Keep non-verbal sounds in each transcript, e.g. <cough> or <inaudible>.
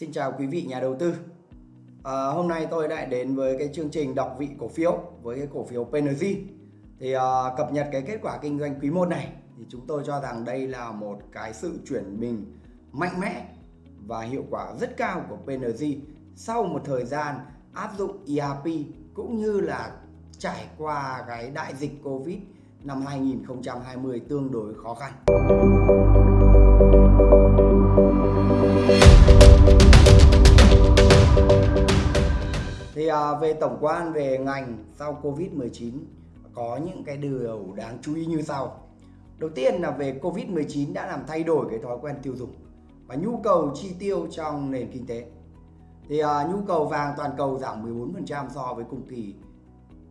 Xin chào quý vị nhà đầu tư. À, hôm nay tôi lại đến với cái chương trình đọc vị cổ phiếu với cái cổ phiếu PNG. Thì à, cập nhật cái kết quả kinh doanh quý 1 này thì chúng tôi cho rằng đây là một cái sự chuyển mình mạnh mẽ và hiệu quả rất cao của PNG sau một thời gian áp dụng ERP cũng như là trải qua cái đại dịch Covid năm 2020 tương đối khó khăn. Thì à, về tổng quan về ngành sau Covid-19 có những cái điều đáng chú ý như sau. Đầu tiên là về Covid-19 đã làm thay đổi cái thói quen tiêu dùng và nhu cầu chi tiêu trong nền kinh tế. Thì à, nhu cầu vàng toàn cầu giảm 14% so với cùng kỳ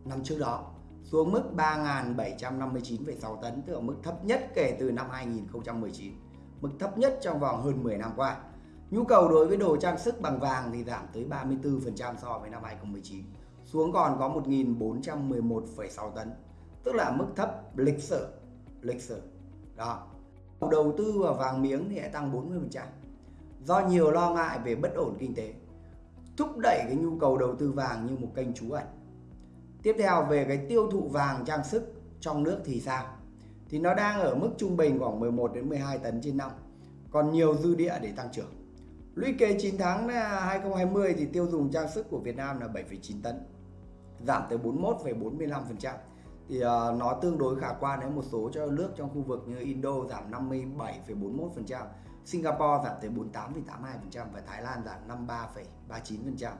năm trước đó xuống mức 3.759,6 tấn, tức là mức thấp nhất kể từ năm 2019, mức thấp nhất trong vòng hơn 10 năm qua. Nhu cầu đối với đồ trang sức bằng vàng thì giảm tới 34% so với năm 2019, xuống còn có 1.411,6 tấn, tức là mức thấp lịch sử. Lịch sử. Đó. Đầu tư vào vàng miếng thì lại tăng 40%. Do nhiều lo ngại về bất ổn kinh tế, thúc đẩy cái nhu cầu đầu tư vàng như một kênh trú ẩn. Tiếp theo về cái tiêu thụ vàng trang sức trong nước thì sao? Thì nó đang ở mức trung bình khoảng 11 đến 12 tấn trên năm, còn nhiều dư địa để tăng trưởng. Lũy kế 9 tháng à, 2020 thì tiêu dùng trang sức của Việt Nam là 7,9 tấn, giảm tới 41,45%. Thì uh, nó tương đối khả quan với một số cho nước trong khu vực như Indo giảm 57,41%, Singapore giảm tới 48,82% và Thái Lan giảm 53,39%.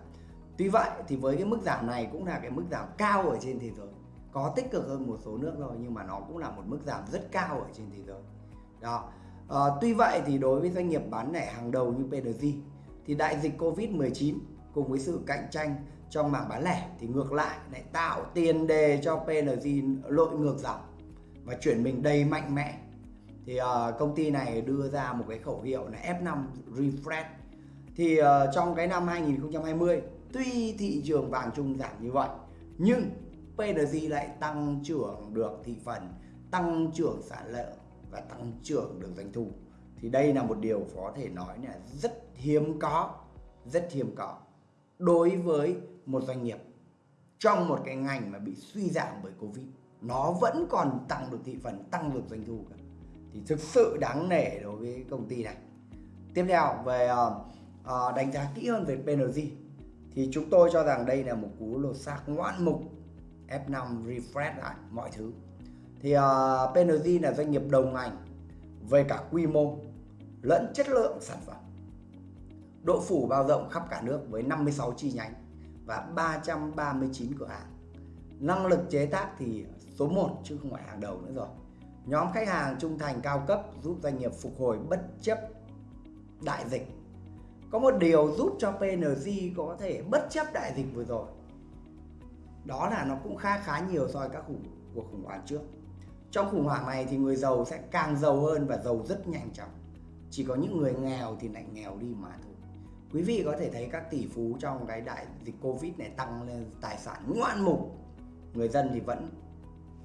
Tuy vậy thì với cái mức giảm này cũng là cái mức giảm cao ở trên thế giới. Có tích cực hơn một số nước rồi nhưng mà nó cũng là một mức giảm rất cao ở trên thế giới. Đó. À, tuy vậy thì đối với doanh nghiệp bán lẻ hàng đầu như PNG thì đại dịch Covid-19 cùng với sự cạnh tranh trong mảng bán lẻ thì ngược lại lại tạo tiền đề cho PNG lội ngược dòng và chuyển mình đầy mạnh mẽ. Thì uh, công ty này đưa ra một cái khẩu hiệu là F5 Refresh. Thì uh, trong cái năm 2020 tuy thị trường vàng chung giảm như vậy nhưng PNG lại tăng trưởng được thị phần, tăng trưởng sản lượng và tăng trưởng được doanh thu. Thì đây là một điều có thể nói là rất hiếm có rất hiếm có đối với một doanh nghiệp trong một cái ngành mà bị suy giảm bởi covid. Nó vẫn còn tăng được thị phần tăng được doanh thu cả. Thì thực sự đáng nể đối với công ty này. Tiếp theo về uh, đánh giá kỹ hơn về PNG thì chúng tôi cho rằng đây là một cú lột xác ngoạn mục F5 refresh lại mọi thứ thì à, uh, PNG là doanh nghiệp đồng ngành về cả quy mô lẫn chất lượng sản phẩm. Độ phủ bao rộng khắp cả nước với 56 chi nhánh và 339 cửa hàng. Năng lực chế tác thì số 1 chứ không phải hàng đầu nữa rồi. Nhóm khách hàng trung thành cao cấp giúp doanh nghiệp phục hồi bất chấp đại dịch. Có một điều giúp cho PNG có thể bất chấp đại dịch vừa rồi. Đó là nó cũng khá khá nhiều so với các khủng, cuộc khủng hoảng trước. Trong khủng hoảng này thì người giàu sẽ càng giàu hơn và giàu rất nhanh chóng. Chỉ có những người nghèo thì lại nghèo đi mà thôi. Quý vị có thể thấy các tỷ phú trong cái đại dịch Covid này tăng lên tài sản ngoạn mục. Người dân thì vẫn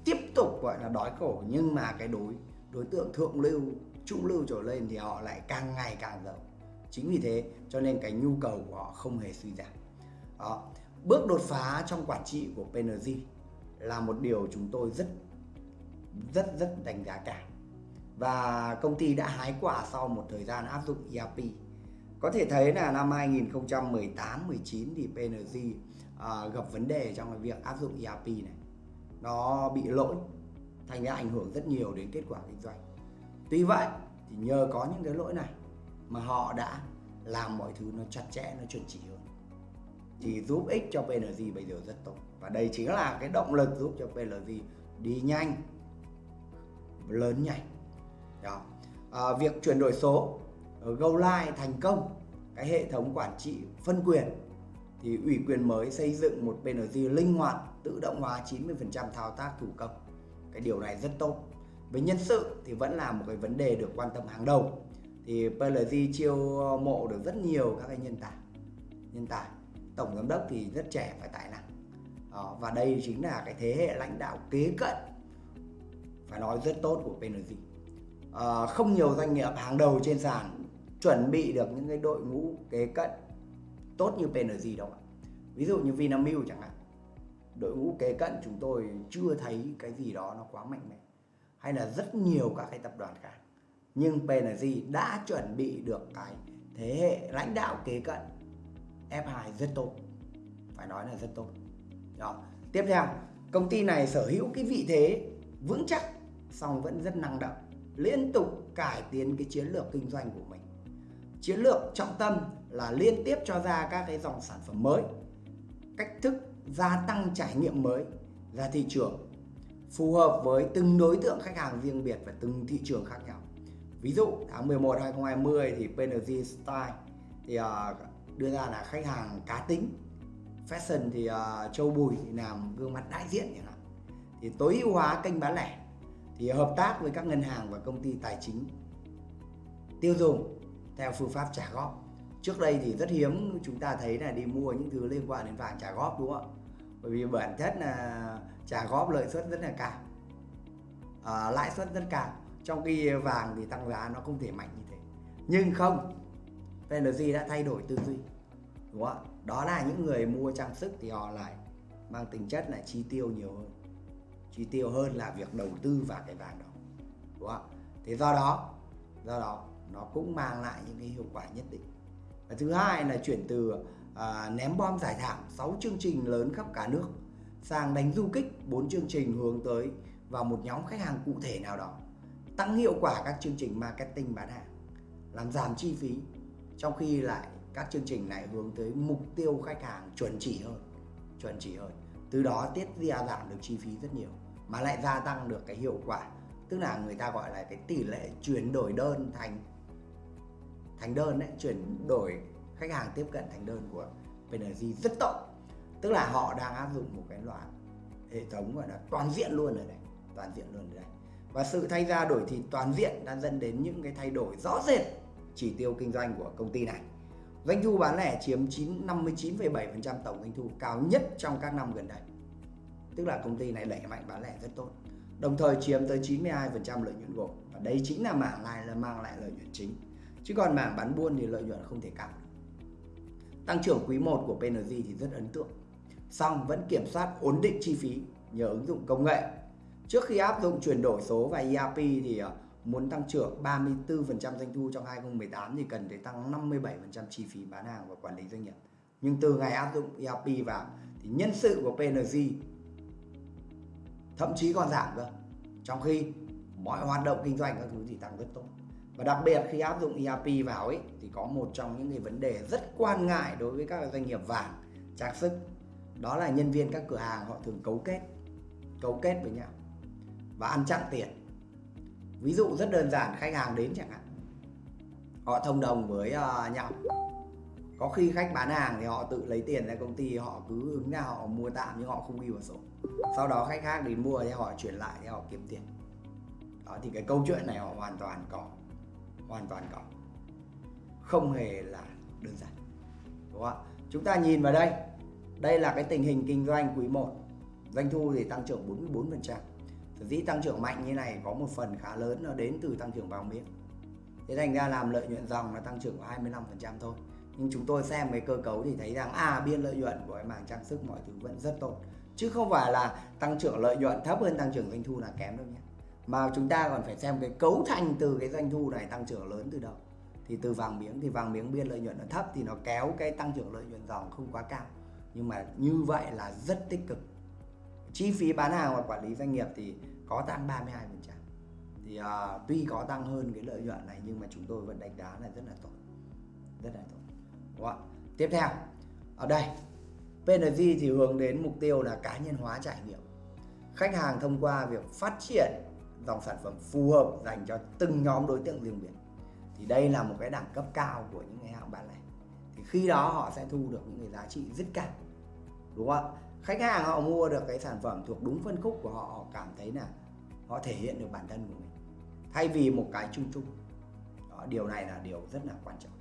tiếp tục gọi là đói khổ nhưng mà cái đối đối tượng thượng lưu, trung lưu trở lên thì họ lại càng ngày càng giàu. Chính vì thế cho nên cái nhu cầu của họ không hề suy giảm. Đó. Bước đột phá trong quản trị của PNG là một điều chúng tôi rất rất rất đánh giá cao. Và công ty đã hái quả sau một thời gian áp dụng ERP có thể thấy là năm 2018 19 thì PNG uh, à, gặp vấn đề trong cái việc áp dụng ERP này. Nó bị lỗi thành ra ảnh hưởng rất nhiều đến kết quả kinh doanh. Tuy vậy thì nhờ có những cái lỗi này mà họ đã làm mọi thứ nó chặt chẽ nó chuẩn chỉ hơn. Thì giúp ích cho PNG bây giờ rất tốt. Và đây chính là cái động lực giúp cho PNG đi nhanh lớn nhảy. Đó. À, việc chuyển đổi số ờ, Go Live thành công cái hệ thống quản trị phân quyền thì ủy quyền mới xây dựng một PNG linh hoạt tự động hóa 90% thao tác thủ công. Cái điều này rất tốt. Với nhân sự thì vẫn là một cái vấn đề được quan tâm hàng đầu. Thì PLG chiêu mộ được rất nhiều các cái nhân tài nhân tài. Tổng giám đốc thì rất trẻ và tài năng. Đó, và đây chính là cái thế hệ lãnh đạo kế cận phải nói rất tốt của PNG à, không nhiều doanh nghiệp hàng đầu trên sàn chuẩn bị được những cái đội ngũ kế cận tốt như PNG đâu ạ. Ví dụ như Vinamilk chẳng hạn. Đội ngũ kế cận chúng tôi chưa thấy cái gì đó nó quá mạnh mẽ. Hay là rất nhiều các cái tập đoàn khác. Nhưng PNG đã chuẩn bị được cái thế hệ lãnh đạo kế cận F2 rất tốt. Phải nói là rất tốt. Đó. tiếp theo công ty này sở hữu cái vị thế vững chắc song vẫn rất năng động liên tục cải tiến cái chiến lược kinh doanh của mình. Chiến lược trọng tâm là liên tiếp cho ra các cái dòng sản phẩm mới. Cách thức gia tăng trải nghiệm mới ra thị trường phù hợp với từng đối tượng khách hàng riêng biệt và từng thị trường khác nhau. Ví dụ tháng 11 2020 thì PNG Style thì uh, đưa ra là khách hàng cá tính. Fashion thì uh, Châu Bùi thì làm gương mặt đại diện chẳng hạn. Thì tối ưu hóa kênh bán lẻ thì hợp tác với các ngân hàng và công ty tài chính tiêu dùng theo phương pháp trả góp. Trước đây thì rất hiếm chúng ta thấy là đi mua những thứ liên quan đến vàng trả góp đúng không ạ? Bởi vì bản chất là trả góp lợi suất rất là cao. À, lãi suất rất cao. Trong khi vàng thì tăng giá nó không thể mạnh như thế. Nhưng không PLG đã thay đổi tư duy đúng không ạ? Đó là những người mua trang sức thì họ lại mang tính chất là chi tiêu nhiều hơn chi tiêu hơn là việc đầu tư vào cái vàng đó đúng không? Thế do đó do đó nó cũng mang lại những cái hiệu quả nhất định. Và thứ hai là chuyển từ à, ném bom giải thảm 6 chương trình lớn khắp cả nước sang đánh du kích 4 chương trình hướng tới vào một nhóm khách hàng cụ thể nào đó tăng hiệu quả các chương trình marketing bán hàng làm giảm chi phí trong khi lại các chương trình này hướng tới mục tiêu khách hàng chuẩn chỉ hơn chuẩn chỉ hơn. Từ đó tiết ra giảm được chi phí rất nhiều mà lại gia tăng được cái hiệu quả. Tức là người ta gọi là cái tỷ lệ chuyển đổi đơn thành thành đơn đấy chuyển đổi khách hàng tiếp cận thành đơn của PNG rất tốt. Tức là họ đang áp dụng một cái loại hệ thống gọi là toàn diện luôn ở đây toàn diện luôn ở đây. Và sự thay ra đổi thịt toàn diện đã dẫn đến những cái thay đổi rõ rệt chỉ tiêu kinh doanh của công ty này. Doanh thu bán lẻ chiếm 59,7% tổng doanh thu cao nhất trong các năm gần đây tức là công ty này đẩy mạnh bán lẻ rất tốt. Đồng thời chiếm tới 92% lợi nhuận gộp. Và đây chính là mảng này là mang lại lợi nhuận chính. Chứ còn mảng bán buôn thì lợi nhuận không thể cao tăng trưởng quý 1 của PNG thì rất ấn tượng. Song vẫn kiểm soát ổn định chi phí nhờ ứng dụng công nghệ. Trước khi áp dụng chuyển đổi số và ERP thì ờ, muốn tăng trưởng 34% doanh thu trong 2018 thì cần phải tăng 57% chi phí bán hàng và quản lý doanh nghiệp. Nhưng từ ngày áp dụng ERP vào thì nhân sự của PNG thậm chí còn giảm cơ. Trong khi mọi hoạt động kinh doanh các thứ thì tăng rất tốt. Và đặc biệt khi áp dụng ERP vào ấy thì có một trong những cái vấn đề rất quan ngại đối với các doanh nghiệp vàng trang sức. Đó là nhân viên các cửa hàng họ thường cấu kết cấu kết với nhau và ăn chặn tiền. Ví dụ rất đơn giản khách hàng đến chẳng hạn họ thông đồng với uh, nhau. Có khi khách bán hàng thì họ tự lấy tiền ra công ty họ cứ ứng ra họ mua tạm nhưng họ không ghi vào sổ sau đó khách khác đến mua thì họ chuyển lại thì họ kiếm tiền. Đó, thì cái câu chuyện này họ hoàn toàn có. Hoàn toàn có. Không hề là đơn giản. Đúng không ạ? Chúng ta nhìn vào đây. Đây là cái tình hình kinh doanh quý 1 doanh thu thì tăng trưởng 44% sở dĩ tăng trưởng mạnh như này có một phần khá lớn nó đến từ tăng trưởng vàng miếng. Thế thành ra làm lợi nhuận dòng nó tăng trưởng 25% thôi. Nhưng chúng tôi xem cái cơ cấu thì thấy rằng à biên lợi nhuận của cái mảng trang sức mọi thứ vẫn rất tốt chứ không phải là tăng trưởng lợi nhuận thấp hơn tăng trưởng doanh thu là kém đâu nhé. Mà chúng ta còn phải xem cái cấu thành từ cái doanh thu này tăng trưởng lớn từ đâu. Thì từ vàng miếng thì vàng miếng biên lợi nhuận nó thấp thì nó kéo cái tăng trưởng lợi nhuận dòng không quá cao. Nhưng mà như vậy là rất tích cực. Chi phí bán hàng và quản lý doanh nghiệp thì có tăng 32% thì uh, tuy có tăng hơn cái lợi nhuận này nhưng mà chúng tôi vẫn đánh giá là rất là tốt. Rất là tốt. Đúng không? tiếp theo. Ở đây PNG thì hướng đến mục tiêu là cá nhân hóa trải nghiệm. Khách hàng thông qua việc phát triển dòng sản phẩm phù hợp dành cho từng nhóm đối tượng riêng biệt. Thì đây là một cái đẳng cấp cao của những cái hãng bán lẻ. Thì khi đó họ sẽ thu được những cái giá trị rất cao đúng không ạ? khách hàng họ mua được cái sản phẩm thuộc đúng phân khúc của họ họ cảm thấy là họ thể hiện được bản thân của mình. Thay vì một cái chung chung. Đó, điều này là điều rất là quan trọng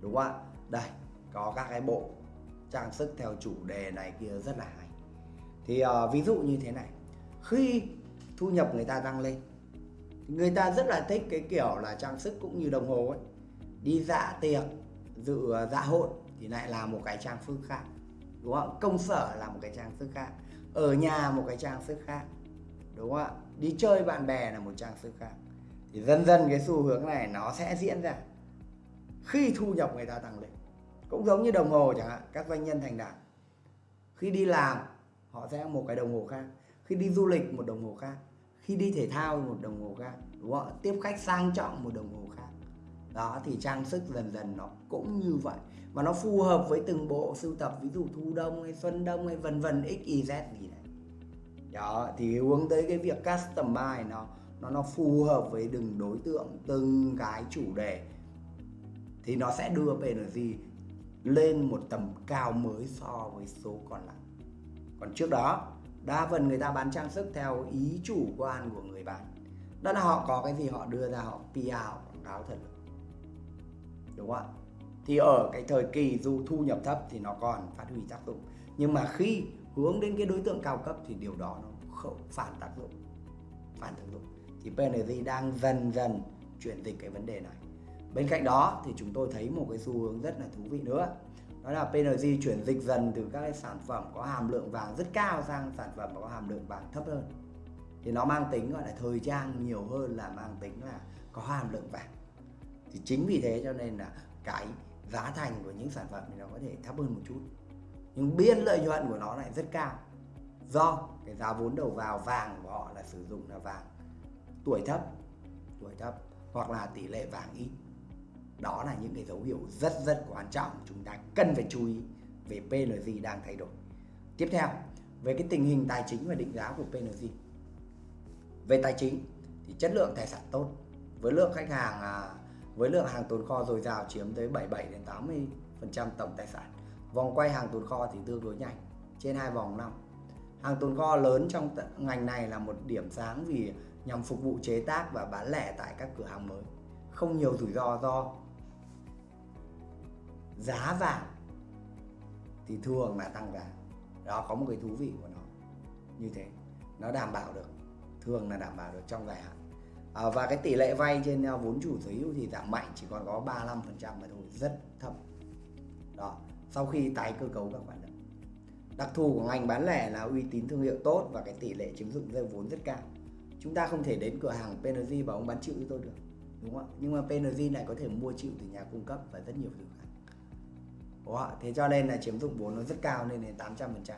đúng không ạ? Đây có các cái bộ trang sức theo chủ đề này kia rất là hay. Thì uh, ví dụ như thế này khi thu nhập người ta tăng lên người ta rất là thích cái kiểu là trang sức cũng như đồng hồ ấy đi dạ tiệc dự ờ, dạ hội thì lại là một cái trang sức khác đúng không? Công sở là một cái trang sức khác ở nhà một cái trang sức khác đúng không ạ? Đi chơi bạn bè là một trang sức khác. Thì dần dần cái xu hướng này nó sẽ diễn ra khi thu nhập người ta tăng lên cũng giống như đồng hồ chẳng hạn, các doanh nhân thành đạt. Khi đi làm, họ sẽ một cái đồng hồ khác. Khi đi du lịch, một đồng hồ khác. Khi đi thể thao, một đồng hồ khác. Đúng không? tiếp khách sang trọng, một đồng hồ khác. Đó, thì trang sức dần dần nó cũng như vậy. Mà nó phù hợp với từng bộ sưu tập, ví dụ thu đông hay xuân đông hay vân vân, x, y, z gì đấy. Đó, thì hướng tới cái việc customize nó nó nó phù hợp với từng đối tượng, từng cái chủ đề. Thì nó sẽ đưa PNG lên một tầm cao mới so với số còn lại. Còn trước đó, đa phần người ta bán trang sức theo ý chủ quan của người bán. Đó là họ có cái gì họ đưa ra, họ PR, họ quảng cáo thật. Đúng không ạ? Thì ở cái thời kỳ dù thu nhập thấp thì nó còn phát huy tác dụng. Nhưng mà khi hướng đến cái đối tượng cao cấp thì điều đó nó không phản tác dụng, phản tác dụng. Thì PNG đang dần dần chuyển dịch cái vấn đề này bên cạnh đó thì chúng tôi thấy một cái xu hướng rất là thú vị nữa. Đó là PNG chuyển dịch dần từ các cái sản phẩm có hàm lượng vàng rất cao sang sản phẩm có hàm lượng vàng thấp hơn. Thì nó mang tính gọi là thời trang nhiều hơn là mang tính là có hàm lượng vàng. Thì chính vì thế cho nên là cái giá thành của những sản phẩm thì nó có thể thấp hơn một chút. Nhưng biên lợi nhuận của nó lại rất cao. Do cái giá vốn đầu vào vàng của họ là sử dụng là vàng tuổi thấp tuổi thấp hoặc là tỷ lệ vàng ít đó là những cái dấu hiệu rất rất quan trọng chúng ta cần phải chú ý về PNG đang thay đổi. Tiếp theo, về cái tình hình tài chính và định giá của PNG về tài chính thì chất lượng tài sản tốt. Với lượng khách hàng à, với lượng hàng tồn kho dồi dào chiếm tới 77 đến 80 phần trăm tổng tài sản. Vòng quay hàng tồn kho thì tương đối nhanh, trên hai vòng năm. Hàng tồn kho lớn trong ngành này là một điểm sáng vì nhằm phục vụ chế tác và bán lẻ tại các cửa hàng mới. Không nhiều rủi ro do giá vàng thì thường là tăng giá đó có một cái thú vị của nó. Như thế nó đảm bảo được thường là đảm bảo được trong dài hạn. À, và cái tỷ lệ vay trên à, vốn chủ sở hữu thì giảm mạnh chỉ còn có 35% mà thôi rất thấp. Đó sau khi tái cơ cấu các khoản nợ. Đặc thù của ngành bán lẻ là uy tín thương hiệu tốt và cái tỷ lệ chiếm dụng dây vốn rất cao. Chúng ta không thể đến cửa hàng PNG và ông bán chịu cho tôi được đúng không ạ? Nhưng mà PNG lại có thể mua chịu từ nhà cung cấp và rất nhiều thứ khác đúng không thế cho nên là chiếm dụng vốn nó rất cao nên đến 800%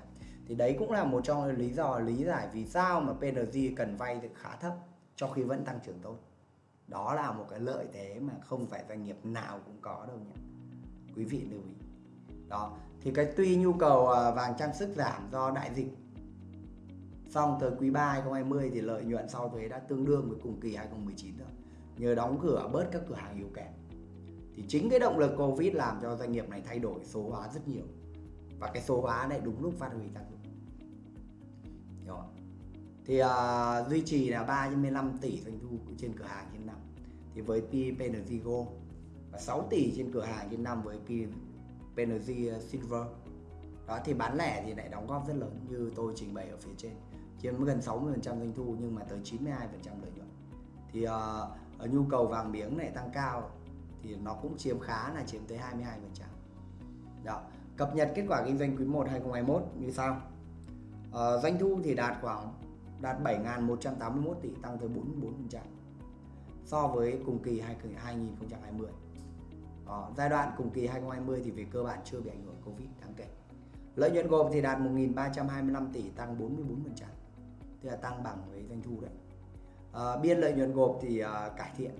thì đấy cũng là một trong lý do, lý giải vì sao mà PNG cần vay được khá thấp cho khi vẫn tăng trưởng tốt. Đó là một cái lợi thế mà không phải doanh nghiệp nào cũng có đâu nhé quý vị lưu ý. Đó, thì cái tuy nhu cầu à, vàng trang sức giảm do đại dịch. Xong tới quý 3 2020 thì lợi nhuận sau thuế đã tương đương với cùng kỳ 2019 rồi. Nhờ đóng cửa bớt các cửa hàng yếu kém thì chính cái động lực Covid làm cho doanh nghiệp này thay đổi số hóa rất nhiều. Và cái số hóa này đúng lúc phát huy tác dụng. Hiểu không? thì uh, duy trì là 35 tỷ doanh thu trên cửa hàng trên năm. Thì với PNG Gold và 6 tỷ trên cửa hàng trên năm với PNG Silver. Đó thì bán lẻ thì lại đóng góp rất lớn như tôi trình bày ở phía trên. Chiếm gần 60% doanh thu nhưng mà tới 92% lợi nhuận. Thì uh, nhu cầu vàng miếng này tăng cao thì nó cũng chiếm khá là chiếm tới 22% đó cập nhật kết quả kinh doanh quý 1 2021 như sau. Ờ, doanh thu thì đạt khoảng đạt 7.181 tỷ tăng tới 44% so với cùng kỳ 2020 đó, ờ, giai đoạn cùng kỳ 2020 thì về cơ bản chưa bị ảnh hưởng Covid đáng kể. Lợi nhuận gộp thì đạt 1.325 tỷ tăng 44% tức là tăng bằng với doanh thu đấy. À, biên lợi nhuận gộp thì à, cải thiện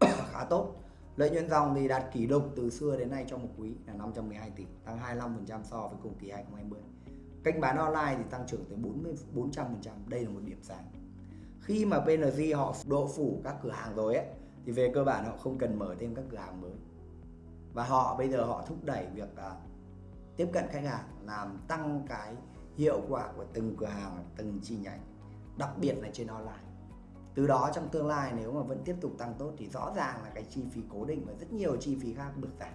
<coughs> khá tốt lợi nhuận dòng thì đạt kỷ lục từ xưa đến nay trong một quý là 512 tỷ tăng 25% so với cùng kỳ 2020 kênh bán online thì tăng trưởng tới 40 400% đây là một điểm sáng. Khi mà PNG họ độ phủ các cửa hàng rồi ấy thì về cơ bản họ không cần mở thêm các cửa hàng mới. Và họ bây giờ họ thúc đẩy việc uh, tiếp cận khách hàng làm tăng cái hiệu quả của từng cửa hàng từng chi nhánh đặc biệt là trên online từ đó trong tương lai nếu mà vẫn tiếp tục tăng tốt thì rõ ràng là cái chi phí cố định và rất nhiều chi phí khác được giảm.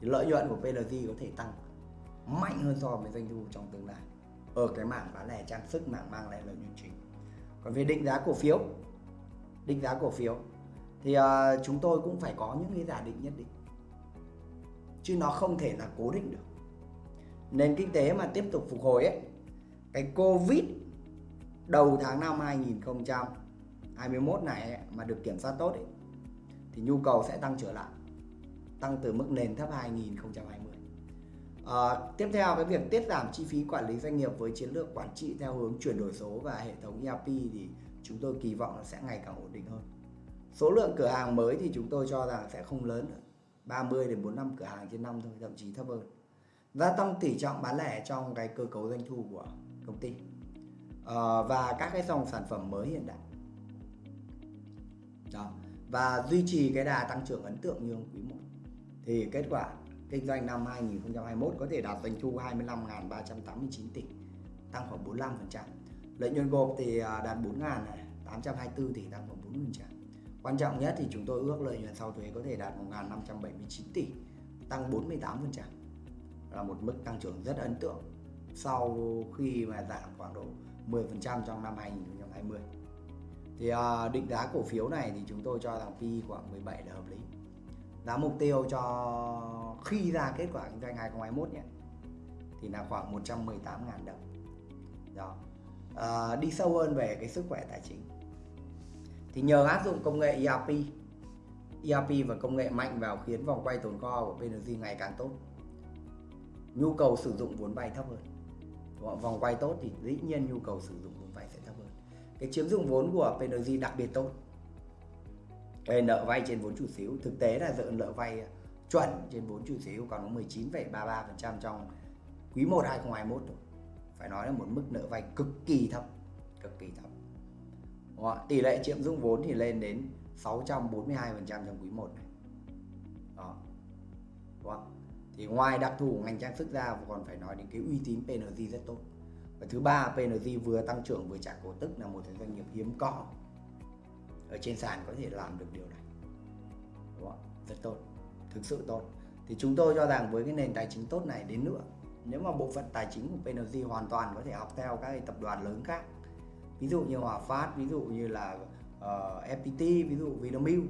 Thì lợi nhuận của PLG có thể tăng mạnh hơn so với doanh thu trong tương lai ở cái mảng bán lẻ trang sức mảng mang lại lợi nhuận chính. Còn về định giá cổ phiếu định giá cổ phiếu thì uh, chúng tôi cũng phải có những cái giả định nhất định. Chứ nó không thể là cố định được. Nền kinh tế mà tiếp tục phục hồi ấy cái covid đầu tháng năm 5 2021 này mà được kiểm soát tốt ấy, thì nhu cầu sẽ tăng trở lại tăng từ mức nền thấp 2020 à, ờ, tiếp theo cái việc tiết giảm chi phí quản lý doanh nghiệp với chiến lược quản trị theo hướng chuyển đổi số và hệ thống ERP thì chúng tôi kỳ vọng là sẽ ngày càng ổn định hơn. Số lượng cửa hàng mới thì chúng tôi cho rằng sẽ không lớn nữa 30 đến 45 cửa hàng trên năm thôi thậm chí thấp hơn. Gia tăng tỷ trọng bán lẻ trong cái cơ cấu doanh thu của công ty. À, và các cái dòng sản phẩm mới hiện đại đó và duy trì cái đà tăng trưởng ấn tượng như quý 1 thì kết quả kinh doanh năm 2021 có thể đạt doanh thu 25.389 tỷ, tăng khoảng 45% lợi nhuận gộp thì à, đạt 4.824 tỷ, tăng khoảng 40% quan trọng nhất thì chúng tôi ước lợi nhuận sau thuế có thể đạt 1.579 tỷ, tăng 48% là một mức tăng trưởng rất ấn tượng sau khi mà giảm khoảng độ 10% trong năm 2020 thì à, định giá cổ phiếu này thì chúng tôi cho rằng PE khoảng 17 là hợp lý. Giá mục tiêu cho khi ra kết quả kinh doanh 2021 nhé thì là khoảng 118.000 đồng. Đó. À, đi sâu hơn về cái sức khỏe tài chính. Thì nhờ áp dụng công nghệ ERP ERP và công nghệ mạnh vào khiến vòng quay tồn kho của PNG ngày càng tốt. Nhu cầu sử dụng vốn vay thấp hơn. Vòng quay tốt thì dĩ nhiên nhu cầu sử dụng cái chiếm dụng vốn của PNG đặc biệt tốt cái nợ vay trên vốn chủ sở hữu thực tế là dự nợ vay à, chuẩn trên vốn chủ sở hữu còn có 19,33% trong quý 1 2021 thôi. Phải nói là một mức nợ vay cực kỳ thấp, cực kỳ thấp. Đúng không? Tỷ lệ chiếm dụng vốn thì lên đến 642% trong quý 1 này. Đó. Đúng không? Thì ngoài đặc thù ngành trang sức ra còn phải nói đến cái uy tín PNG rất tốt. Và thứ ba PNG vừa tăng trưởng vừa trả cổ tức là một doanh nghiệp hiếm có. Ở trên sàn có thể làm được điều này. Đúng không? rất tốt. Thực sự tốt. Thì chúng tôi cho rằng với cái nền tài chính tốt này đến nữa nếu mà bộ phận tài chính của PNG hoàn toàn có thể học theo các tập đoàn lớn khác. Ví dụ như Hòa Phát ví dụ như là ờ, uh, FPT ví dụ Vinamilk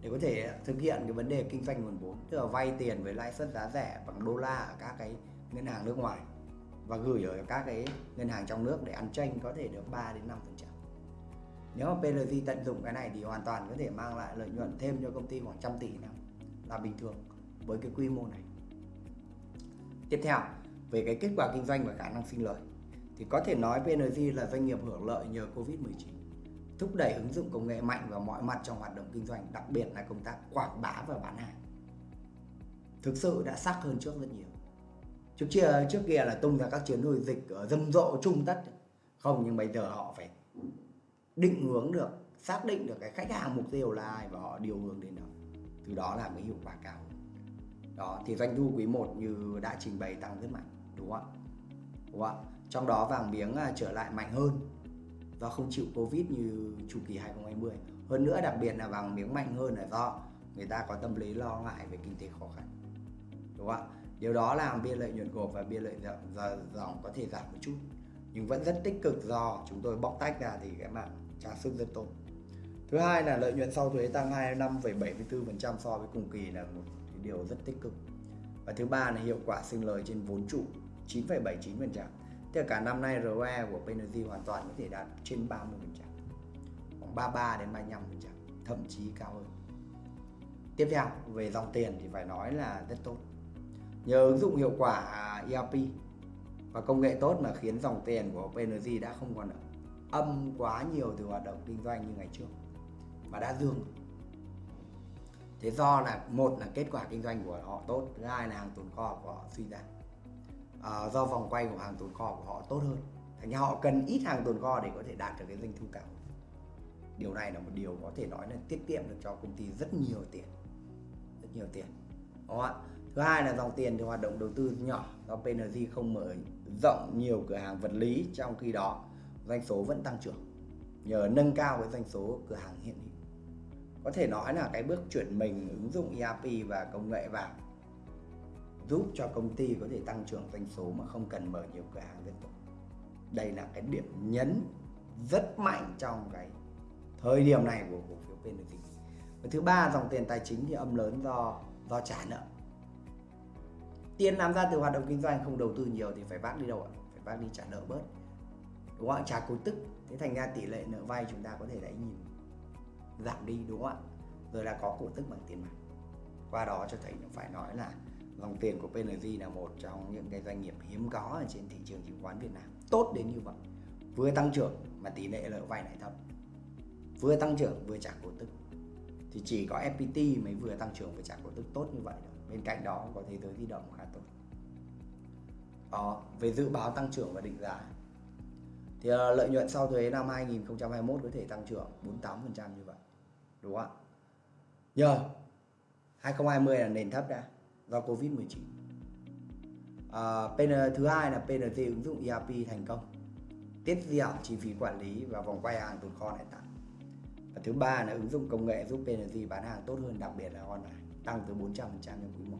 để có thể thực hiện cái vấn đề kinh doanh nguồn vốn tức là vay tiền với lãi suất giá rẻ bằng đô la ở các cái ngân hàng nước ngoài và gửi ở các cái ngân hàng trong nước để ăn tranh có thể được 3 đến 5 phần trăm. Nếu mà PLG tận dụng cái này thì hoàn toàn có thể mang lại lợi nhuận thêm cho công ty khoảng trăm tỷ năm, là bình thường với cái quy mô này. Tiếp theo, về cái kết quả kinh doanh và khả năng sinh lời, thì có thể nói PNG là doanh nghiệp hưởng lợi nhờ Covid-19 thúc đẩy ứng dụng công nghệ mạnh vào mọi mặt trong hoạt động kinh doanh, đặc biệt là công tác quảng bá và bán hàng. Thực sự đã sắc hơn trước rất nhiều trước kia trước kia là tung ra các chuyến hồi dịch ở rầm rộ trung tất. Không, nhưng bây giờ họ phải định hướng được, xác định được cái khách hàng mục tiêu là ai và họ điều hướng đến đó. Từ đó là cái hiệu quả cao. Đó, thì doanh thu quý 1 như đã trình bày tăng rất mạnh, đúng không ạ? Đúng không ạ? Trong đó vàng miếng à, trở lại mạnh hơn do không chịu covid như chu kỳ 2020 hơn nữa đặc biệt là vàng miếng mạnh hơn là do người ta có tâm lý lo ngại về kinh tế khó khăn, đúng không ạ? Điều đó làm biên lợi nhuận gộp và biên lợi dòng có thể giảm một chút. Nhưng vẫn rất tích cực do chúng tôi bóc tách ra thì cái bạn trả sức rất tốt. Thứ hai là lợi nhuận sau thuế tăng 25,74% so với cùng kỳ là một cái điều rất tích cực. Và thứ ba là hiệu quả sinh lời trên vốn trụ 9,79% Tức là cả năm nay ROE của PNG hoàn toàn có thể đạt trên 30% khoảng 33 đến 35% thậm chí cao hơn. Tiếp theo về dòng tiền thì phải nói là rất tốt nhờ ứng dụng hiệu quả à, ERP và công nghệ tốt mà khiến dòng tiền của PNG đã không còn âm quá nhiều từ hoạt động kinh doanh như ngày trước mà đã dương thế do là một là kết quả kinh doanh của họ tốt thứ hai là hàng tồn kho của họ suy giảm. À, do vòng quay của hàng tồn kho của họ tốt hơn. Thành ra họ cần ít hàng tồn kho để có thể đạt được cái doanh thu cao. Điều này là một điều có thể nói là tiết kiệm được cho công ty rất nhiều tiền rất nhiều tiền đúng không ạ? Thứ hai là dòng tiền thì hoạt động đầu tư nhỏ, do PNG không mở rộng nhiều cửa hàng vật lý, trong khi đó doanh số vẫn tăng trưởng, nhờ nâng cao cái doanh số cửa hàng hiện hữu. Có thể nói là cái bước chuyển mình ứng dụng ERP và công nghệ vào giúp cho công ty có thể tăng trưởng doanh số mà không cần mở nhiều cửa hàng liên tục. Đây là cái điểm nhấn rất mạnh trong cái thời điểm này của cổ phiếu PNG và thứ ba, dòng tiền tài chính thì âm lớn do do trả nợ tiền làm ra từ hoạt động kinh doanh, không đầu tư nhiều thì phải vác đi đâu ạ? Phải vác đi trả nợ bớt. Đúng không ạ? Trả cổ tức. Thế thành ra tỷ lệ nợ vay chúng ta có thể đấy nhìn giảm đi, đúng không ạ? Rồi là có cổ tức bằng tiền mặt. Qua đó cho thấy phải nói là dòng tiền của PNG là một trong những cái doanh nghiệp hiếm có ở trên thị trường chứng khoán Việt Nam. Tốt đến như vậy. Vừa tăng trưởng mà tỷ lệ nợ vay lại thấp. Vừa tăng trưởng, vừa trả cổ tức. Thì chỉ có FPT mới vừa tăng trưởng, vừa trả cổ tức. Tốt như vậy thôi bên cạnh đó có thế giới di động khá tốt. Đó về dự báo tăng trưởng và định giá. Thì uh, lợi nhuận sau thuế năm 2021 có thể tăng trưởng 48% như vậy đúng không ạ? Nhờ 2020 là nền thấp đã do Covid-19 à, ờ, PN, thứ hai là PNG ứng dụng ERP thành công tiết giảm chi phí quản lý và vòng quay hàng tồn kho lại tăng và thứ ba là ứng dụng công nghệ giúp PNG bán hàng tốt hơn đặc biệt là online tăng tới 400% trong quý 1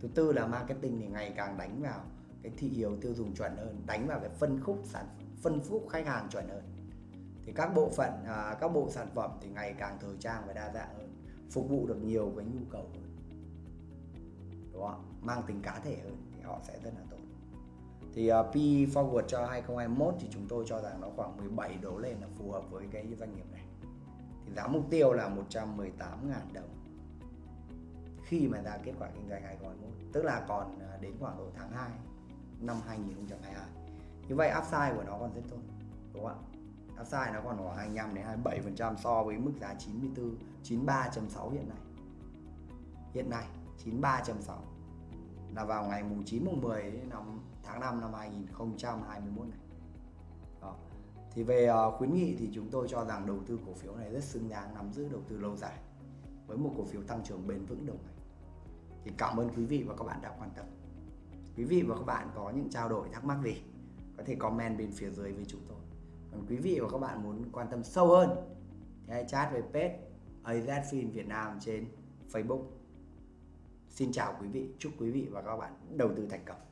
thứ tư là marketing thì ngày càng đánh vào cái thị hiếu tiêu dùng chuẩn hơn đánh vào cái phân khúc sản phân khúc khách hàng chuẩn hơn. Thì các bộ phận à, các bộ sản phẩm thì ngày càng thời trang và đa dạng hơn phục vụ được nhiều cái nhu cầu hơn. Đúng không mang tính cá thể hơn thì họ sẽ rất là tốt. Thì uh, P forward cho 2021 thì chúng tôi cho rằng nó khoảng 17 đổ lên là phù hợp với cái doanh nghiệp này. Thì giá mục tiêu là 118.000 đồng khi mà ra kết quả kinh doanh 2021 tức là còn à, đến khoảng độ tháng 2 năm 2022 như vậy upside của nó còn rất tốt đúng không ạ? Upside nó còn khoảng 25 đến 27 phần trăm so với mức giá 94 93.6 hiện nay. Hiện nay 93.6 là vào ngày mùng 9 mùng 10 năm tháng 5 năm 2021 này. Đó. thì về uh, khuyến nghị thì chúng tôi cho rằng đầu tư cổ phiếu này rất xứng đáng nắm giữ đầu tư lâu dài với một cổ phiếu tăng trưởng bền vững đồng hành thì cảm ơn quý vị và các bạn đã quan tâm. Quý vị và các bạn có những trao đổi thắc mắc gì có thể comment bên phía dưới với chúng tôi. Còn quý vị và các bạn muốn quan tâm sâu hơn thì hãy chat về page AZFIN Việt Nam trên Facebook. Xin chào quý vị, chúc quý vị và các bạn đầu tư thành công.